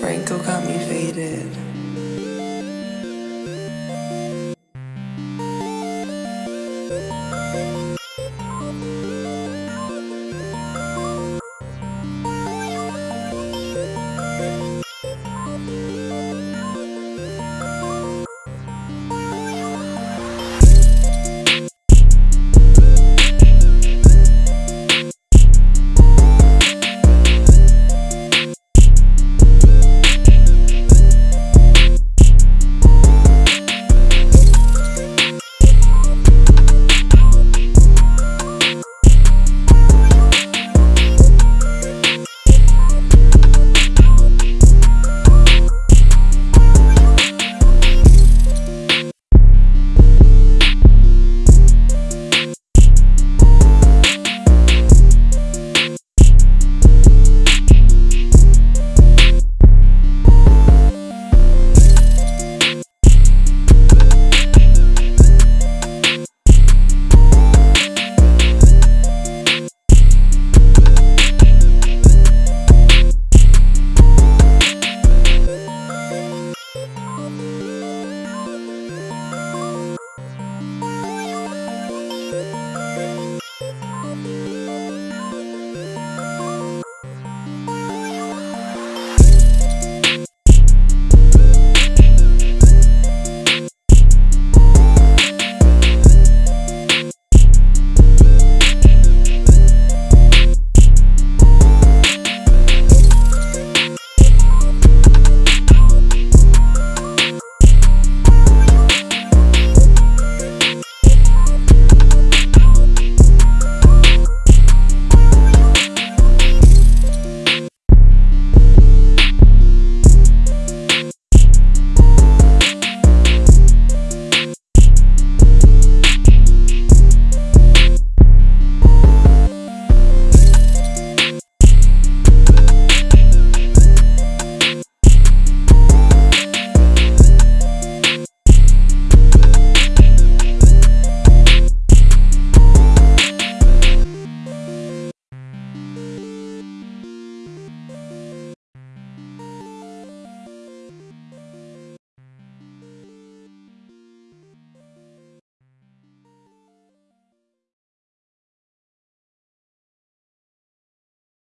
Franco got me faded.